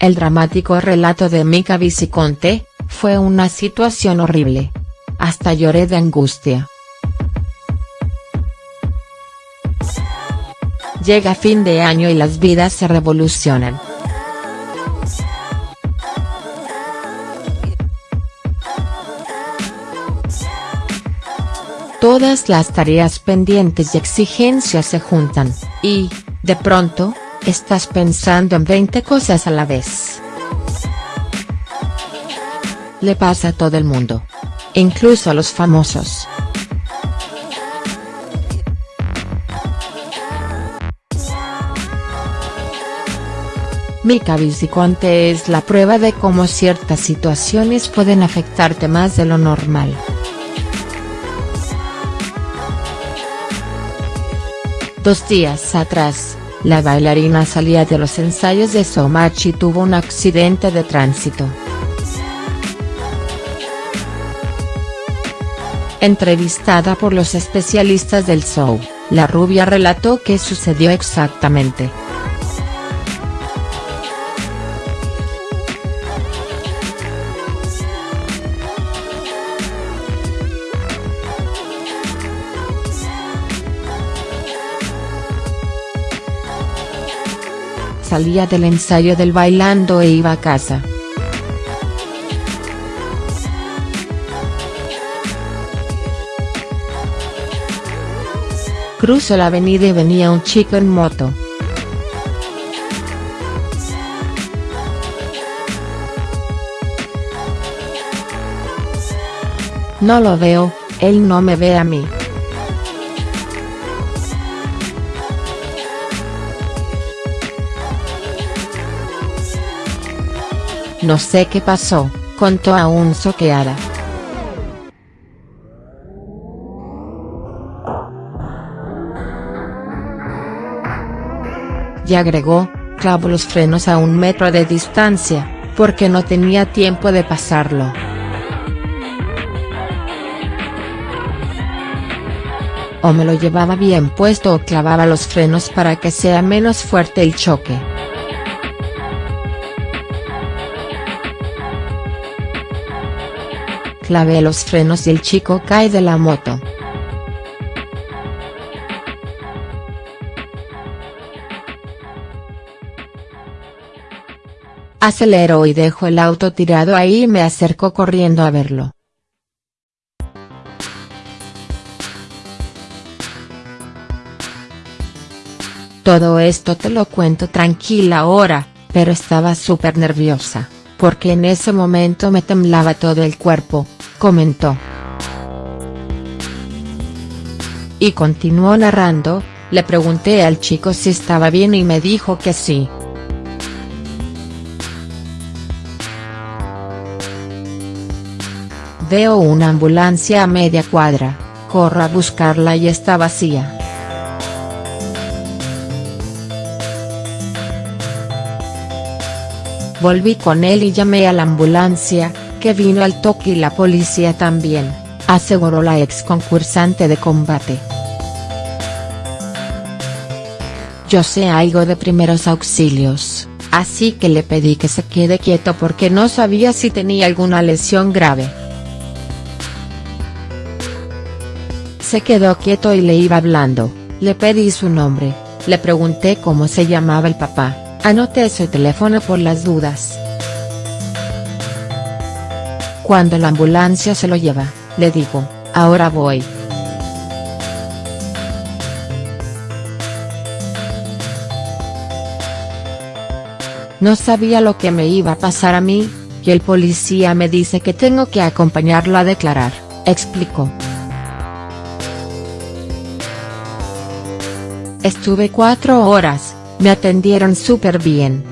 El dramático relato de Mica Viciconte, fue una situación horrible. Hasta lloré de angustia. Llega fin de año y las vidas se revolucionan. Todas las tareas pendientes y exigencias se juntan, y, de pronto, estás pensando en 20 cosas a la vez. Le pasa a todo el mundo. Incluso a los famosos. Mika Viciconte es la prueba de cómo ciertas situaciones pueden afectarte más de lo normal. Dos días atrás, la bailarina salía de los ensayos de Somach y tuvo un accidente de tránsito. Entrevistada por los especialistas del show, la rubia relató qué sucedió exactamente. Salía del ensayo del bailando e iba a casa. Cruzo la avenida y venía un chico en moto. No lo veo, él no me ve a mí. No sé qué pasó, contó aún soqueada. Y agregó, clavo los frenos a un metro de distancia, porque no tenía tiempo de pasarlo. O me lo llevaba bien puesto o clavaba los frenos para que sea menos fuerte el choque. Clavé los frenos y el chico cae de la moto. Acelero y dejo el auto tirado ahí y me acerco corriendo a verlo. Todo esto te lo cuento tranquila ahora, pero estaba súper nerviosa, porque en ese momento me temblaba todo el cuerpo, comentó. Y continuó narrando, le pregunté al chico si estaba bien y me dijo que sí. Veo una ambulancia a media cuadra, corro a buscarla y está vacía. Volví con él y llamé a la ambulancia, que vino al toque y la policía también, aseguró la ex concursante de combate. Yo sé algo de primeros auxilios, así que le pedí que se quede quieto porque no sabía si tenía alguna lesión grave. Se quedó quieto y le iba hablando, le pedí su nombre, le pregunté cómo se llamaba el papá, anoté su teléfono por las dudas. Cuando la ambulancia se lo lleva, le digo, ahora voy. No sabía lo que me iba a pasar a mí, y el policía me dice que tengo que acompañarlo a declarar, explicó. Estuve cuatro horas, me atendieron súper bien.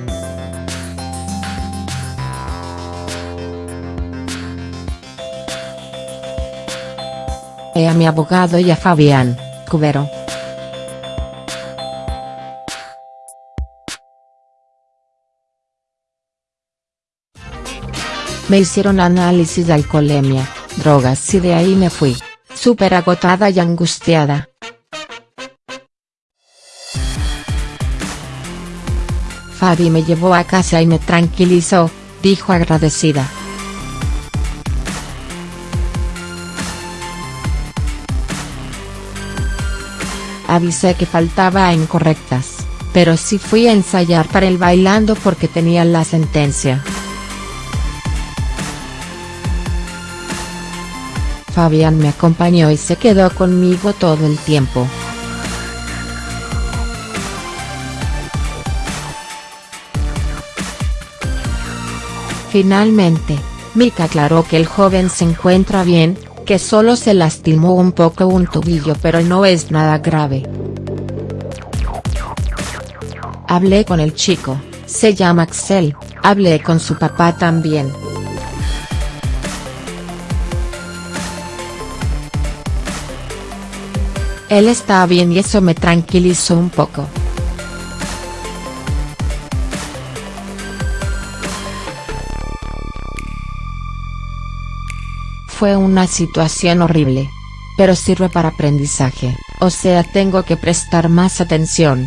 A mi abogado y a Fabián, Cubero. Me hicieron análisis de alcoholemia, drogas y de ahí me fui, súper agotada y angustiada. Fabi me llevó a casa y me tranquilizó, dijo agradecida. Avisé que faltaba en correctas, pero sí fui a ensayar para el bailando porque tenía la sentencia. Fabián me acompañó y se quedó conmigo todo el tiempo. Finalmente, Mika aclaró que el joven se encuentra bien, que solo se lastimó un poco un tobillo pero no es nada grave. Hablé con el chico, se llama Axel, hablé con su papá también. Él está bien y eso me tranquilizó un poco. Fue una situación horrible. Pero sirve para aprendizaje, o sea tengo que prestar más atención.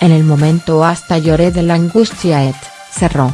En el momento hasta lloré de la angustia et, cerró.